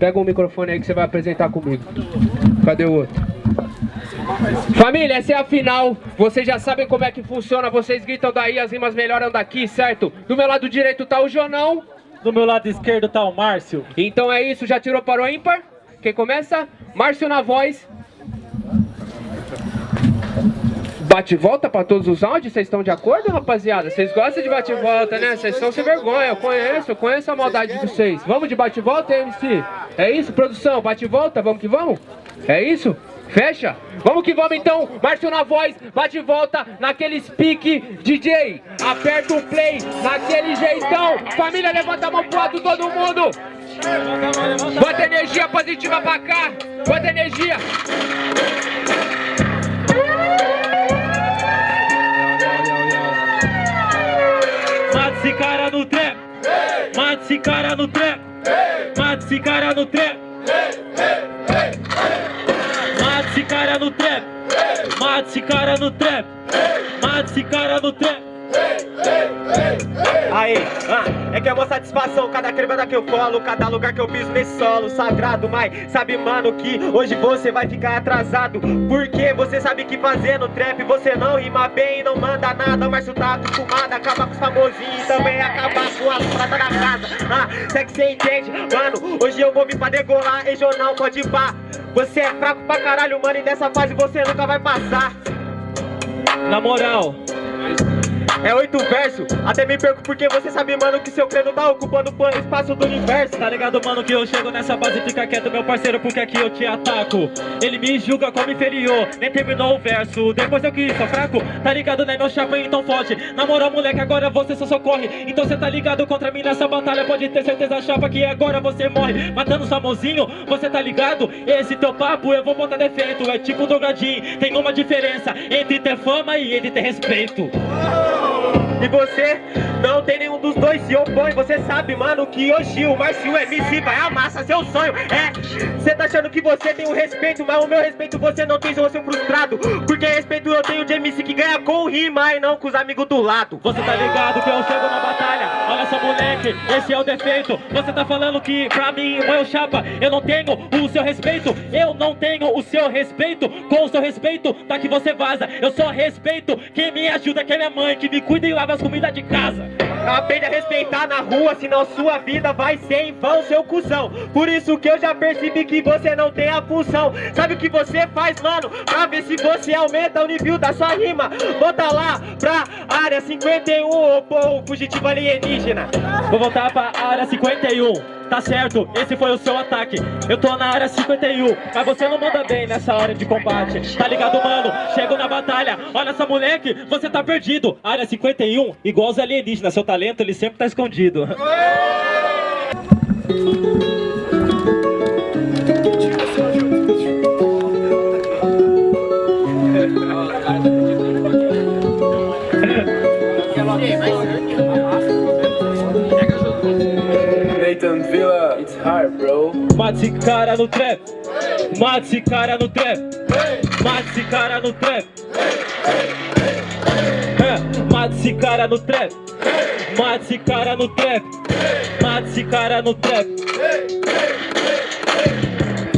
Pega o microfone aí que você vai apresentar comigo. Cadê o outro? Família, essa é a final. Vocês já sabem como é que funciona. Vocês gritam daí, as rimas melhoram daqui, certo? Do meu lado direito tá o Jonão. Do meu lado esquerdo tá o Márcio. Então é isso, já tirou para o ímpar? Quem começa? Márcio na voz. Bate e volta pra todos os áudios? Vocês estão de acordo, rapaziada? Vocês gostam de bate e volta, né? Vocês são sem vergonha, eu conheço, eu conheço a maldade de vocês. Vamos de bate e volta, MC? É isso, produção? Bate e volta, vamos que vamos? É isso? Fecha? Vamos que vamos então, Márcio na voz, bate volta naquele speak DJ Aperta o play, naquele jeitão Família, levanta a mão pro lado todo mundo Bota energia positiva pra cá Bota energia esse cara no trap. Mata esse cara no trap. Mata esse cara no trap. Mata esse cara no trap. Mata esse cara no trap. Mata esse cara no trap. Aí, ah, é que é uma satisfação Cada cremada que eu colo, cada lugar que eu piso nesse solo Sagrado, mas sabe mano que hoje você vai ficar atrasado Porque você sabe que fazendo trap você não rima bem não manda nada Mas tu tá acostumado a acabar com os famosinhos e também acabar com as pratas da casa Ah, é que você entende, mano, hoje eu vou vir pra degolar jornal pode pá Você é fraco pra caralho, mano, e dessa fase você nunca vai passar. Na moral, É oito versos, até me perco porque você sabe, mano, que seu crânio tá ocupando o espaço do universo. Tá ligado, mano, que eu chego nessa base Fica quieto, meu parceiro, porque aqui eu te ataco. Ele me julga como inferior, nem terminou o verso. Depois eu que sou fraco, tá ligado, né, meu chapa, então forte. Na moral, moleque, agora você só socorre. Então cê tá ligado contra mim nessa batalha. Pode ter certeza, chapa, que agora você morre. Matando os famosinho, você tá ligado? Esse teu papo eu vou botar defeito. É tipo drogadinho, tem uma diferença Entre ter fama e entre ter respeito E você não tem nenhum dos dois se opõe. Você sabe, mano, que hoje o Marcio MC vai amassar seu sonho. É, você tá achando que você tem o respeito Mas o meu respeito você não tem, sou seu frustrado. Porque respeito eu tenho de MC que ganha com rima E não com os amigos do lado. Você tá ligado que eu chego na batalha? Olha só moleque, esse é o defeito. Você tá falando que pra mim, meu chapa Eu não tenho o seu respeito. Eu não tenho o seu respeito. Com o seu respeito, tá que você vaza. Eu só respeito quem me ajuda Que é minha mãe, que me cuida e lava as comidas de casa Aprende a respeitar na rua, senão sua vida vai ser em vão, seu cuzão. Por isso que eu já percebi que você não tem a função. Sabe o que você faz, mano? Pra ver se você aumenta o nível da sua rima. Bota lá pra área 51, ô povo fugitivo alienígena. Vou voltar pra área 51 Tá certo, esse foi o seu ataque. Eu tô na área 51 Mas você não manda bem nessa hora de combate. Tá ligado, mano? Chego na batalha. Olha só, moleque, você tá perdido. Área 51, igual os alienígenas. Seu talento, ele sempre tá escondido Mata esse cara no trap. Mata esse cara no trap. Mata esse cara no trap. É, Mata esse cara no trap. Mata esse cara no trap. Mata esse cara no trap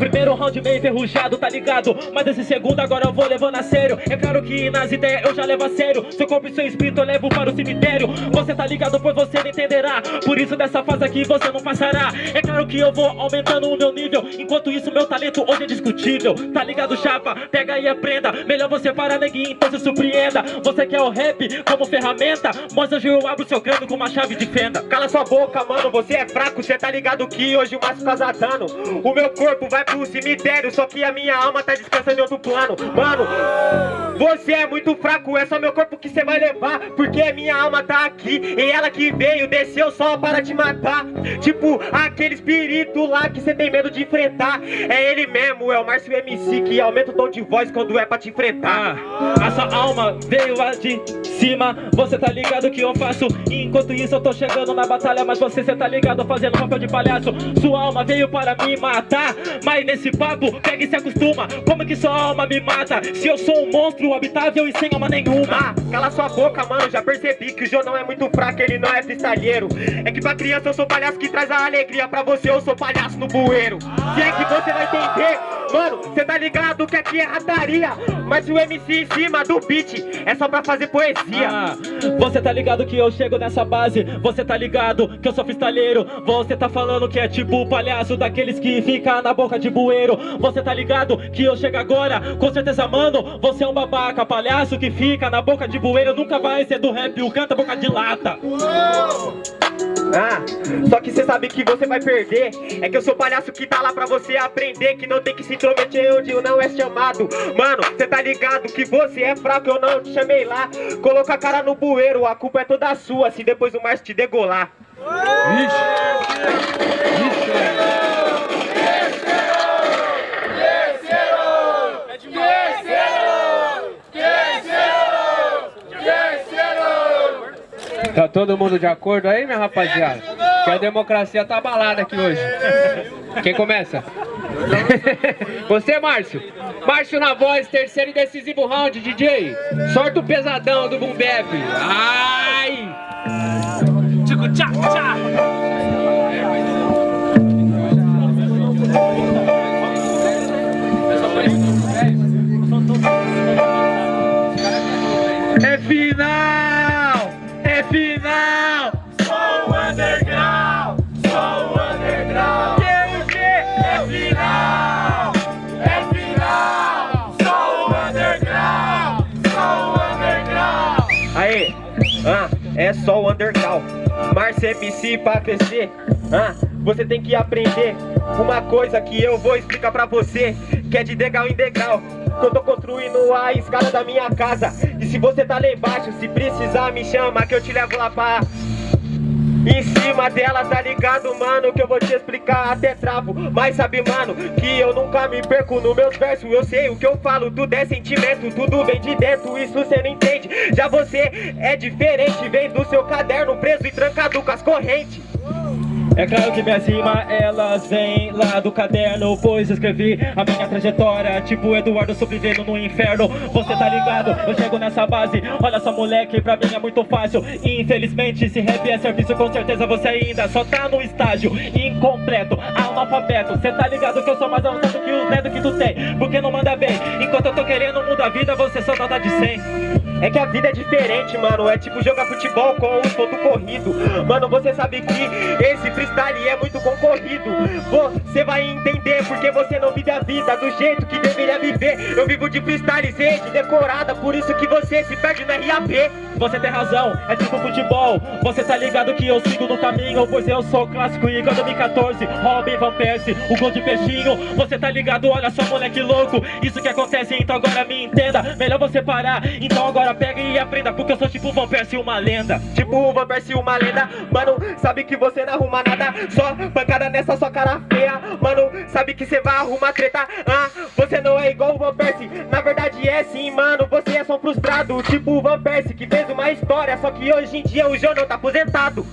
Primeiro round meio enferrujado, tá ligado? Mas esse segundo agora eu vou levando a sério. É claro que nas ideias eu já levo a sério. Seu corpo e seu espírito eu levo para o cemitério. Você tá ligado, pois você não entenderá. Por isso dessa fase aqui você não passará. É claro que eu vou aumentando o meu nível. Enquanto isso meu talento hoje é discutível. Tá ligado, chapa? Pega e aprenda. Melhor você parar, neguinho, então se surpreenda. Você quer o rap como ferramenta? Mas hoje eu abro seu crânio com uma chave de fenda. Cala sua boca, mano, você é fraco. Cê tá ligado que hoje o Márcio causa dano O meu corpo vai pro cemitério Só que a minha alma tá descansando em outro plano. Mano, você é muito fraco É só meu corpo que cê vai levar Porque a minha alma tá aqui E ela que veio, desceu só para te matar. Tipo, aquele espírito lá que cê tem medo de enfrentar. É ele mesmo, é o Márcio MC Que aumenta o tom de voz quando é pra te enfrentar. Ah, a sua alma veio lá de cima Você tá ligado que eu faço. Enquanto isso eu tô chegando na batalha Mas você cê tá ligado fazendo papel de palhaço. Sua alma veio para me matar Mas nesse papo pega e se acostuma Como que sua alma me mata? Se eu sou um monstro habitável e sem alma nenhuma. Ah, cala sua boca, mano, já percebi que o João não é muito fraco, ele não é freestyleiro. É que pra criança eu sou palhaço que traz a alegria, pra você eu sou palhaço no bueiro. Se é que você vai entender, mano, cê tá ligado que aqui é rataria. Mas o MC em cima do beat é só pra fazer poesia. Ah, você tá ligado que eu chego nessa base Você tá ligado que eu sou freestyleiro Você tá falando que é tipo o palhaço Daqueles que fica na boca de bueiro Você tá ligado que eu chego agora Com certeza, mano, você é um babaca Palhaço que fica na boca de bueiro Nunca vai ser do rap, o canta boca de lata Ah, só que cê sabe que você vai perder. É que eu sou palhaço que tá lá pra você aprender Que não tem que se intrometer onde não é chamado. Mano, cê tá ligado que você é fraco Eu não te chamei lá. Coloca a cara no bueiro, a culpa é toda sua Se depois o Márcio te degolar Tá todo mundo de acordo aí, minha rapaziada? Que a democracia tá abalada aqui hoje. Quem começa? Você, Márcio. Márcio na voz, terceiro e decisivo round, DJ. Sorta o pesadão do Boom Bap. Ai! Tico, tchá, tchá é só o underground. Márcio MC pra crescer. Ah, você tem que aprender uma coisa que eu vou explicar pra você, que é de degrau em degrau. Que eu tô construindo a escada da minha casa. E se você tá lá embaixo, se precisar, me chama que eu te levo lá pra. Em cima dela, tá ligado, mano? Que eu vou te explicar até travo. Mas sabe, mano, que eu nunca me perco nos meus versos. Eu sei o que eu falo, tudo é sentimento, tudo vem de dentro, isso cê não entende. Já você é diferente, vem do seu caderno preso e trancado com as correntes. É claro que minhas rimas, elas vêm lá do caderno Pois escrevi a minha trajetória Tipo Eduardo sobrevivendo no inferno. Você tá ligado? Eu chego nessa base. Olha só moleque, pra mim é muito fácil. Infelizmente, se rap é serviço Com certeza você ainda só tá no estágio Incompleto, analfabeto. Cê tá ligado que eu sou mais avançado que os netos que tu tem? Porque não manda bem. Enquanto eu tô querendo mudar a vida Você só nota de 100 É que a vida é diferente, mano. É tipo jogar futebol com os pontos corrido. Mano, você sabe que esse freestyle é muito concorrido. Você vai entender porque você não vive a vida do jeito que deveria viver. Eu vivo de freestyle, rede decorada, por isso que você se perde no RAP. Você tem razão, é tipo futebol Você tá ligado que eu sigo no caminho Pois eu sou clássico igual 2014 Robin Van Persie, o gol de peixinho Você tá ligado, olha só moleque louco Isso que acontece, então agora me entenda Melhor você parar, então agora pega uma lenda. Tipo o Van Persie, uma lenda. Mano, sabe que você não arruma nada. Só pancada nessa sua cara feia. Mano, sabe que você vai arrumar treta. Ah, é igual o Van Persie. Na verdade é sim, mano Você é só frustrado. Tipo o Van Persie que fez uma história Só que hoje em dia o não tá aposentado.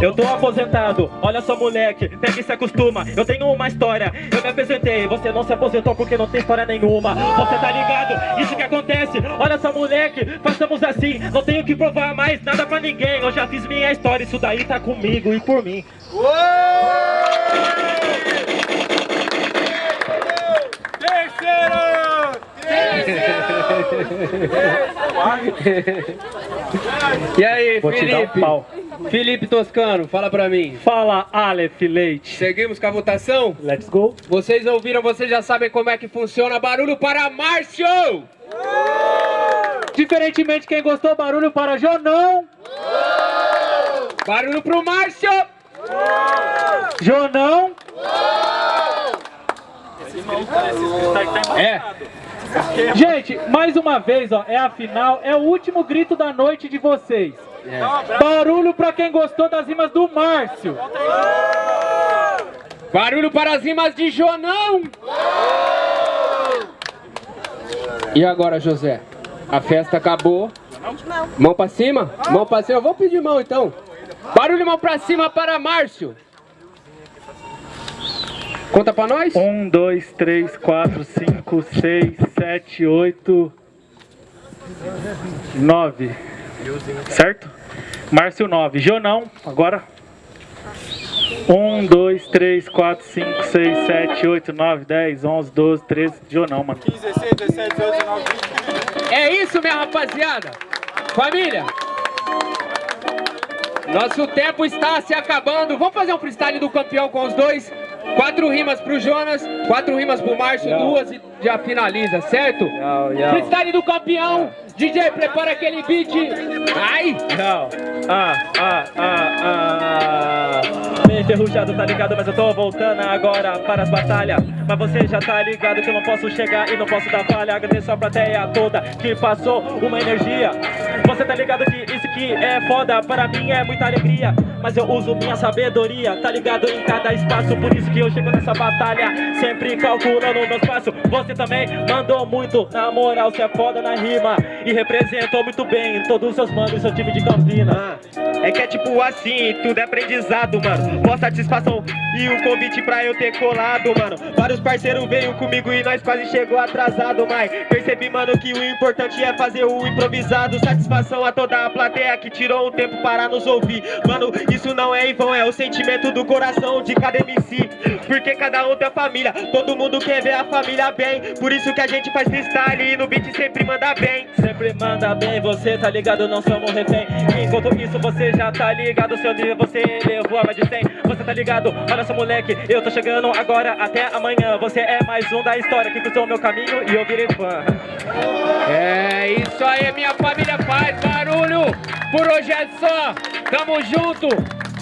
Eu tô aposentado, olha só moleque, pega e se acostuma. Eu tenho uma história, eu me apresentei Você não se aposentou porque não tem história nenhuma. Você tá ligado? Isso que acontece. Olha só moleque, façamos assim. Não tenho que provar mais nada pra ninguém. Eu já fiz minha história, isso daí tá comigo e por mim E aí, Vou dar um Felipe? Felipe Toscano, fala pra mim. Fala Aleph Leite Seguimos com a votação? Let's go Vocês ouviram, vocês já sabem como é que funciona. Barulho para Márcio! Diferentemente quem gostou, barulho para Jonão Barulho pro Márcio! Jonão É, Gente, mais uma vez, ó, é a final, é o último grito da noite de vocês. Barulho pra quem gostou das rimas do Márcio. barulho para as rimas de Jonão! E agora, José? A festa acabou. Mão pra cima? Mão pra cima. Eu vou pedir mão então. Barulho mão pra cima para Márcio. Conta pra nós. Um, dois, três, quatro, cinco, seis, sete, oito, 9. Certo? Márcio 9. Jonão, agora. 1, 2, 3, 4, 5, 6, 7, 8, 9, 10, 11, 12, 13. Jonão, mano. 15, 16, 17, 18, 19, 20. É isso, minha rapaziada. Família. Nosso tempo está se acabando. Vamos fazer um freestyle do campeão com os dois? Quatro rimas pro Jonas, quatro rimas pro Márcio, duas e já finaliza, certo? Freestyle do campeão. DJ, prepara aquele beat. Ai! Não. Ah, ah, ah, ah. Meio enferrujado, tá ligado? Mas eu tô voltando agora para as batalhas. Mas você já tá ligado que eu não posso chegar e não posso dar falha. Agradeço a plateia toda que passou uma energia. Você tá ligado que isso que é foda, para mim é muita alegria. Mas eu uso minha sabedoria, tá ligado em cada espaço. Por isso que eu chego nessa batalha, sempre calculando meus passos. Você também mandou muito, na moral, você é foda na rima. E representou muito bem todos os seus manos e seu time de Campina. É que é tipo assim, tudo é aprendizado, mano. Boa satisfação e o convite pra eu ter colado, mano. Vários parceiros veio comigo e nós quase chegou atrasado, mas percebi, mano, que o importante é fazer o improvisado. Satisfação a toda a plateia que tirou um tempo para nos ouvir. Mano, isso não é em vão, é o sentimento do coração de cada MC. Porque cada um tem família, todo mundo quer ver a família bem. Por isso que a gente faz freestyle e no beat sempre manda bem. Sempre manda bem, você tá ligado, não somos refém. Enquanto isso, você já tá ligado, seu nível você levou a mais de 100. Você tá ligado, olha só moleque, eu tô chegando agora até amanhã. Você é mais um da história que cruzou meu caminho e eu virei fã. É isso aí, minha família, faz barulho. Por hoje é só. Tamo junto.